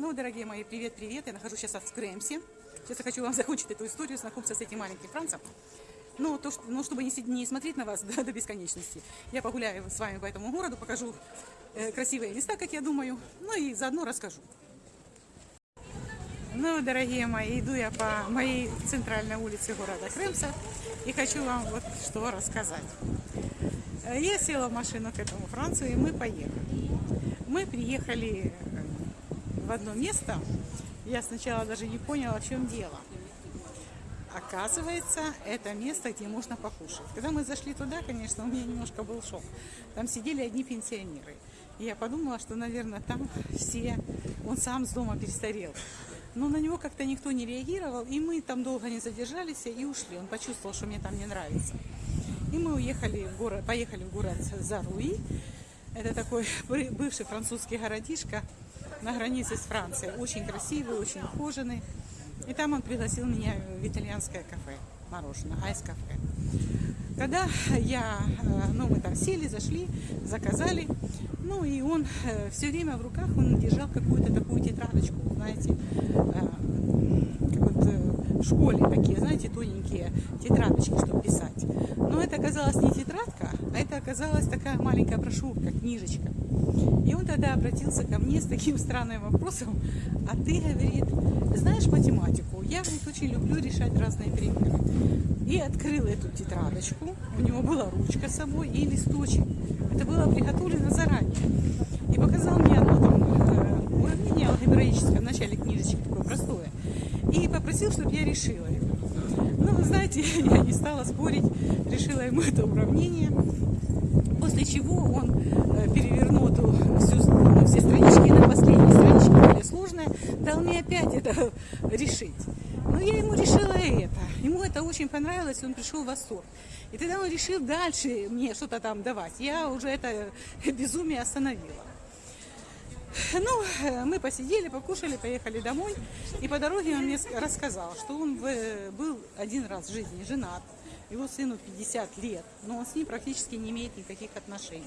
Ну, дорогие мои, привет-привет. Я нахожусь сейчас в Кремсе. Сейчас я хочу вам закончить эту историю, знакомиться с этим маленьким Францем. Ну, то, что, ну чтобы не, не смотреть на вас до, до бесконечности, я погуляю с вами по этому городу, покажу э, красивые места, как я думаю, ну и заодно расскажу. Ну, дорогие мои, иду я по моей центральной улице города Крымса и хочу вам вот что рассказать. Э, я села в машину к этому Францу, и мы поехали. Мы приехали в одно место. Я сначала даже не поняла, в чем дело. Оказывается, это место, где можно покушать. Когда мы зашли туда, конечно, у меня немножко был шок. Там сидели одни пенсионеры. И я подумала, что, наверное, там все... Он сам с дома перестарел. Но на него как-то никто не реагировал, и мы там долго не задержались и ушли. Он почувствовал, что мне там не нравится. И мы уехали в город, поехали в город Заруи. Это такой бывший французский городишко на границе с Францией. Очень красивый, очень ухоженный. И там он пригласил меня в итальянское кафе, мороженое, айс-кафе. Когда я, э, ну, мы там сели, зашли, заказали, ну, и он э, все время в руках, он держал какую-то такую тетрадочку, знаете, э, как вот в школе такие, знаете, тоненькие тетрадочки, чтобы писать. Но это оказалось не тетрадка, а это оказалась такая маленькая брошюрка, книжечка. И он тогда обратился ко мне с таким странным вопросом, а ты, говорит, знаешь математику? Я, говорит, очень люблю решать разные примеры. И открыл эту тетрадочку, у него была ручка с собой и листочек. Это было приготовлено заранее. И показал мне одно там э, уравнение алгебраическое в начале книжечки, такое простое. И попросил, чтобы я решила это. Ну, знаете, я не стала спорить, решила ему это уравнение. После чего он э, перевернул эту всю, ну, все странички на последней страничке, более сложная, дал мне опять это решить. Но я ему решила это. Ему это очень понравилось, он пришел в восторг. И тогда он решил дальше мне что-то там давать. Я уже это безумие остановила. Ну, э, мы посидели, покушали, поехали домой. И по дороге он мне рассказал, что он был один раз в жизни женат. Его сыну 50 лет, но он с ним практически не имеет никаких отношений.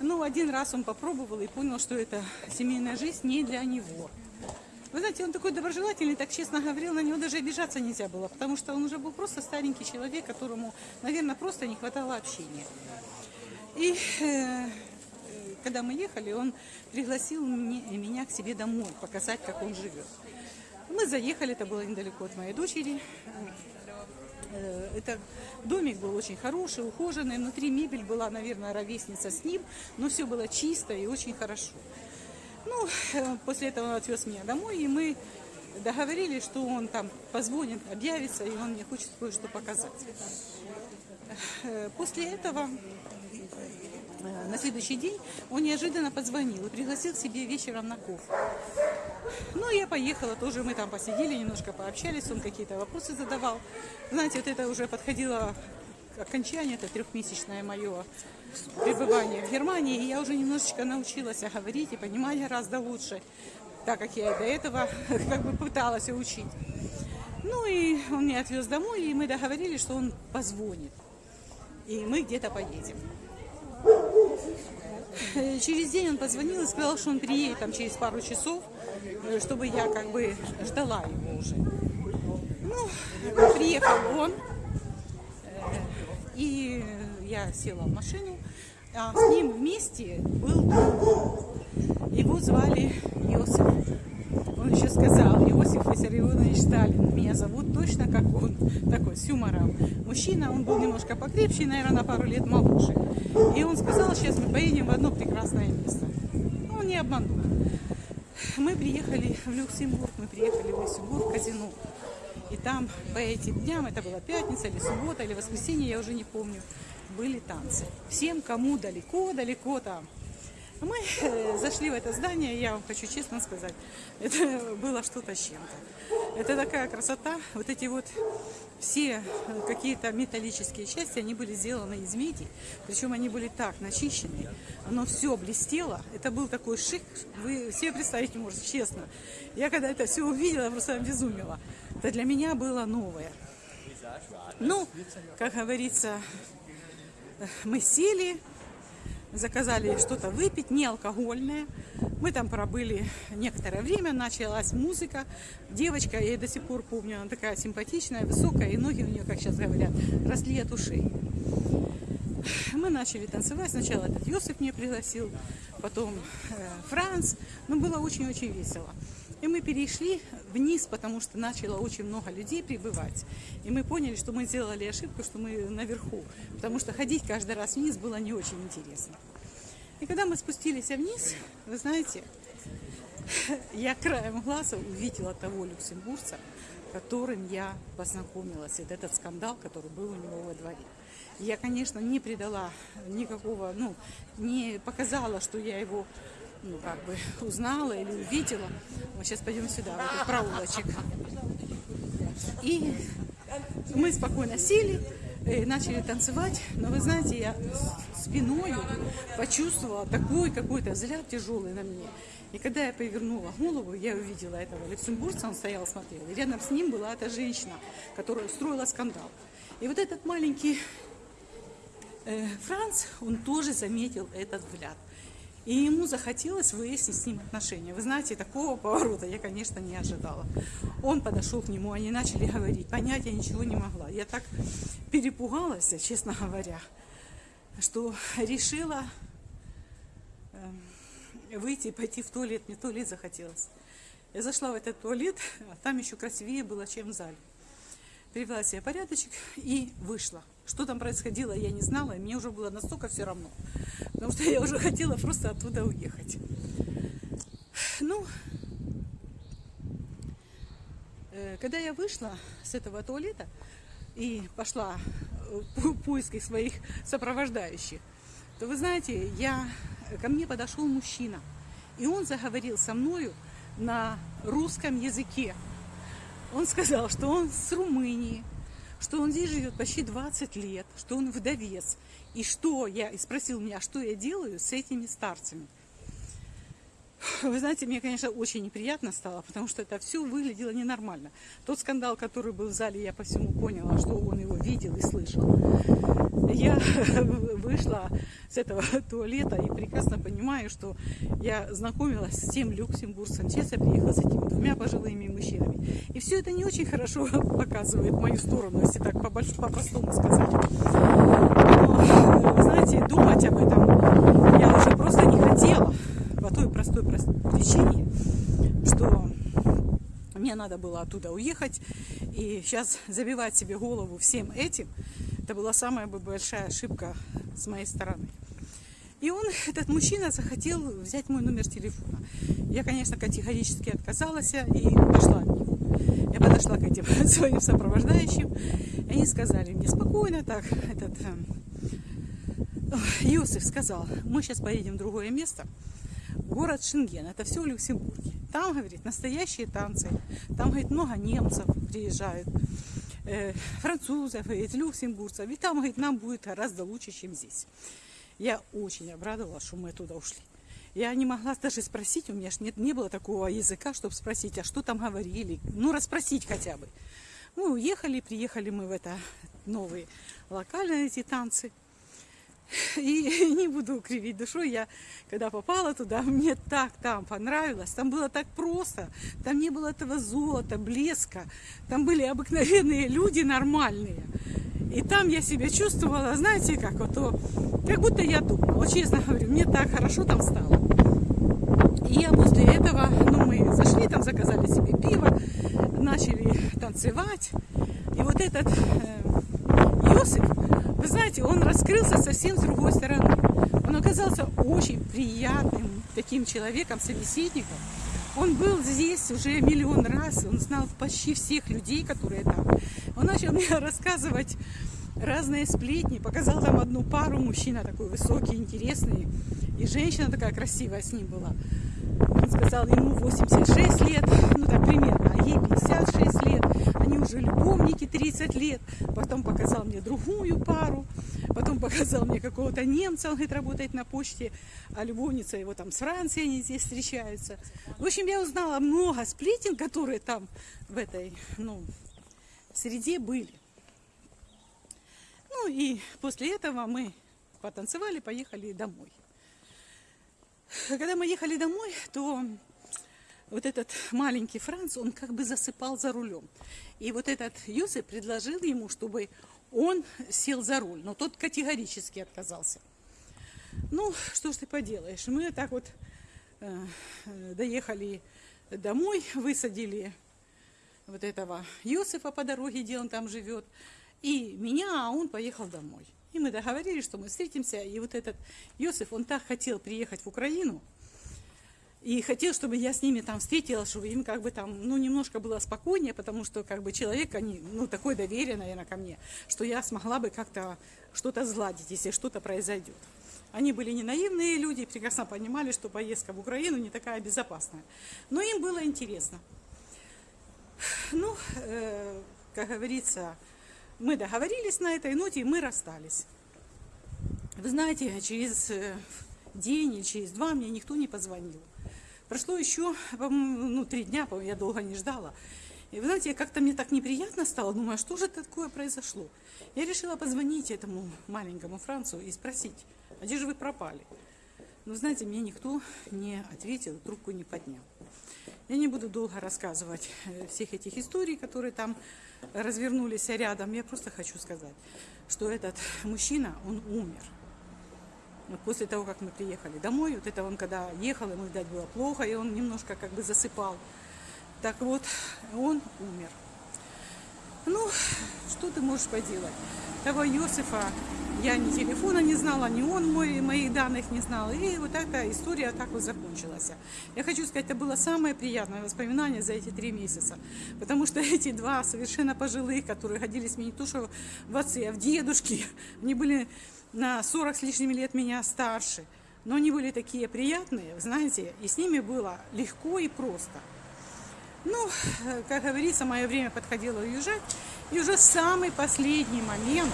Ну, один раз он попробовал и понял, что это семейная жизнь не для него. Вы знаете, он такой доброжелательный, так честно говорил, на него даже обижаться нельзя было, потому что он уже был просто старенький человек, которому, наверное, просто не хватало общения. И э, когда мы ехали, он пригласил мне, меня к себе домой, показать, как он живет. Мы заехали, это было недалеко от моей дочери. Э, это домик был очень хороший, ухоженный. Внутри мебель была, наверное, ровесница с ним, но все было чисто и очень хорошо. Ну, э, после этого он отвез меня домой, и мы договорились, что он там позвонит, объявится, и он мне хочет кое-что показать. Э, после этого на следующий день он неожиданно позвонил и пригласил к себе вечером на кофе. Ну, я поехала, тоже мы там посидели, немножко пообщались, он какие-то вопросы задавал. Знаете, вот это уже подходило к окончанию, это трехмесячное мое пребывание в Германии, и я уже немножечко научилась говорить и понимать гораздо лучше, так как я и до этого как бы пыталась учить. Ну и он меня отвез домой, и мы договорились, что он позвонит, и мы где-то поедем. Э, через день он позвонил и сказал, что он приедет там через пару часов, э, чтобы я как бы ждала его уже. Ну, приехал он, э, и я села в машину, а с ним вместе был. Его звали Иосиф. Он еще сказал, Иосиф Виссарионович Сталин, меня зовут точно как он, такой, с юмором. Мужчина, он был немножко покрепче, наверное, на пару лет моложе. И он сказал, сейчас мы поедем в одно прекрасное место. Он не обманул. Мы приехали в Люксембург, мы приехали в Люксембург, в казино. И там по этим дням, это была пятница или суббота или воскресенье, я уже не помню, были танцы. Всем, кому далеко-далеко там, мы э, зашли в это здание, я вам хочу честно сказать, это было что-то с чем-то. Это такая красота, вот эти вот все э, какие-то металлические части, они были сделаны из меди, причем они были так начищены, оно все блестело, это был такой шик, вы себе представить не можете, честно. Я когда это все увидела, просто обезумела. Это для меня было новое. Ну, как говорится, мы сели, заказали что-то выпить, не алкогольное. Мы там пробыли некоторое время, началась музыка. Девочка, я до сих пор помню, она такая симпатичная, высокая, и ноги у нее, как сейчас говорят, росли от ушей. Мы начали танцевать. Сначала этот Йосиф мне пригласил, потом э, Франц. Но было очень-очень весело. И мы перешли вниз, потому что начало очень много людей прибывать. И мы поняли, что мы сделали ошибку, что мы наверху. Потому что ходить каждый раз вниз было не очень интересно. И когда мы спустились вниз, вы знаете, я краем глаза увидела того люксембургца, которым я познакомилась. Это этот скандал, который был у него во дворе. Я, конечно, не придала никакого, ну, не показала, что я его ну, как бы узнала или увидела. Сейчас пойдем сюда, в этот проулочек. И мы спокойно сели, начали танцевать, но вы знаете, я спиной почувствовала такой какой-то взгляд тяжелый на мне. И когда я повернула голову, я увидела этого люксембургца, он стоял, смотрел. И рядом с ним была эта женщина, которая устроила скандал. И вот этот маленький э, Франц, он тоже заметил этот взгляд. И ему захотелось выяснить с ним отношения. Вы знаете, такого поворота я, конечно, не ожидала. Он подошел к нему, они начали говорить. Понять я ничего не могла. Я так перепугалась, честно говоря, что решила э, выйти и пойти в туалет. Мне туалет захотелось. Я зашла в этот туалет, а там еще красивее было, чем в зале. Привела себе порядочек и вышла. Что там происходило, я не знала, и мне уже было настолько все равно. Потому что я уже хотела просто оттуда уехать. Ну, э, когда я вышла с этого туалета и пошла в поиски своих сопровождающих, то вы знаете, я, ко мне подошел мужчина, и он заговорил со мною на русском языке. Он сказал, что он с Румынии, что он здесь живет почти 20 лет, что он вдовец. И что я, и спросил меня, что я делаю с этими старцами. Вы знаете, мне, конечно, очень неприятно стало, потому что это все выглядело ненормально. Тот скандал, который был в зале, я по всему поняла, что он его видел и слышал. Я вышла с этого туалета и прекрасно понимаю, что я знакомилась с тем люксембургцем. Сейчас приехала с этими двумя пожилыми мужчинами. И все это не очень хорошо показывает мою сторону, если так по-простому сказать. Но, знаете, думать об этом я уже просто не хотела простой причине, что мне надо было оттуда уехать. И сейчас забивать себе голову всем этим, это была самая большая ошибка с моей стороны. И он, этот мужчина, захотел взять мой номер телефона. Я, конечно, категорически отказалась и пошла от него. Я подошла к этим своим сопровождающим, и они сказали мне спокойно так, этот Иосиф сказал, мы сейчас поедем в другое место, город Шенген, это все в Люксембурге. Там, говорит, настоящие танцы, там, говорит, много немцев приезжают, э, французов, говорит, люксембургцев, и там, говорит, нам будет гораздо лучше, чем здесь. Я очень обрадовалась, что мы туда ушли. Я не могла даже спросить, у меня ж нет, не было такого языка, чтобы спросить, а что там говорили, ну, расспросить хотя бы. Мы уехали, приехали мы в это новые локальные эти танцы. И не буду кривить душой, я когда попала туда, мне так там понравилось, там было так просто, там не было этого золота, блеска, там были обыкновенные люди нормальные. И там я себя чувствовала, знаете, как вот, как будто я дома. Вот честно говорю, мне так хорошо там стало. И я после этого, ну, мы зашли, там заказали себе пиво, начали танцевать. И вот этот э, Йосиф, вы знаете, он раскрылся совсем с другой стороны. Он оказался очень приятным таким человеком, собеседником. Он был здесь уже миллион раз, он знал почти всех людей, которые там. Он начал мне рассказывать разные сплетни, показал там одну пару, мужчина такой высокий, интересный, и женщина такая красивая с ним была. Он сказал, ему 86 лет, ну так примерно, а ей 56 лет. Они уже любовники 30 лет. Потом показал мне другую пару. Потом показал мне какого-то немца, он говорит, работает на почте, а любовница его там с Франции, они здесь встречаются. В общем, я узнала много сплетен, которые там в этой, ну, среде были. Ну и после этого мы потанцевали, поехали домой. Когда мы ехали домой, то вот этот маленький Франц, он как бы засыпал за рулем. И вот этот Юсип предложил ему, чтобы он сел за руль, но тот категорически отказался. Ну, что ж ты поделаешь, мы так вот э, доехали домой, высадили вот этого Юсифа по дороге, где он там живет, и меня, а он поехал домой. И мы договорились, что мы встретимся, и вот этот Йосиф, он так хотел приехать в Украину, и хотел, чтобы я с ними там встретилась, чтобы им как бы там, ну, немножко было спокойнее, потому что как бы человек, они, ну, такое доверие, наверное, ко мне, что я смогла бы как-то что-то сгладить, если что-то произойдет. Они были не наивные люди, прекрасно понимали, что поездка в Украину не такая безопасная. Но им было интересно. Ну, э, как говорится, мы договорились на этой ноте, и мы расстались. Вы знаете, через э, день или через два мне никто не позвонил. Прошло еще, ну, три дня, я долго не ждала. И вы знаете, как-то мне так неприятно стало, думаю, а что же такое произошло? Я решила позвонить этому маленькому Францу и спросить, а где же вы пропали? Но знаете, мне никто не ответил, трубку не поднял. Я не буду долго рассказывать э, всех этих историй, которые там развернулись рядом. Я просто хочу сказать, что этот мужчина, он умер. После того, как мы приехали домой, вот это он когда ехал, ему, видать, было плохо, и он немножко как бы засыпал. Так вот, он умер. Ну, что ты можешь поделать? Того Иосифа я ни телефона не знала, ни он мой, моих данных не знал. И вот эта история так вот закончилась. Я хочу сказать, это было самое приятное воспоминание за эти три месяца. Потому что эти два совершенно пожилых, которые годились мне не то что в отцы, а в дедушки, они были на 40 с лишним лет меня старше. Но они были такие приятные, знаете, и с ними было легко и просто. Ну, как говорится, мое время подходило уезжать. И уже самый последний момент,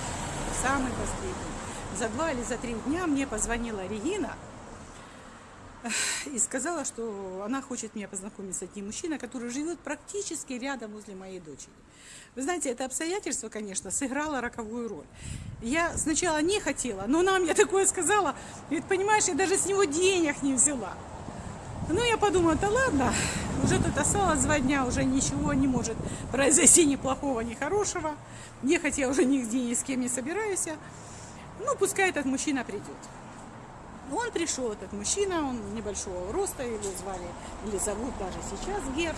самый последний, за два или за три дня мне позвонила Регина, и сказала, что она хочет меня познакомить с одним мужчиной, который живет практически рядом возле моей дочери. Вы знаете, это обстоятельство, конечно, сыграло роковую роль. Я сначала не хотела, но она мне такое сказала, ведь, понимаешь, я даже с него денег не взяла. Ну, я подумала, да ладно, уже тут осталось два дня, уже ничего не может произойти ни плохого, ни хорошего. Ехать я уже нигде ни с кем не собираюсь. Ну, пускай этот мужчина придет. Он пришел, этот мужчина, он небольшого роста, его звали, или зовут даже сейчас Герд.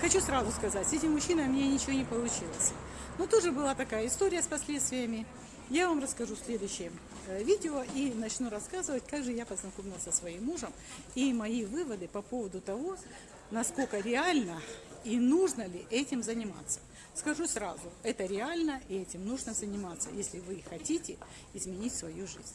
Хочу сразу сказать, с этим мужчиной у меня ничего не получилось. Но тоже была такая история с последствиями. Я вам расскажу в следующем э, видео и начну рассказывать, как же я познакомилась со своим мужем и мои выводы по поводу того, насколько реально и нужно ли этим заниматься. Скажу сразу, это реально и этим нужно заниматься, если вы хотите изменить свою жизнь.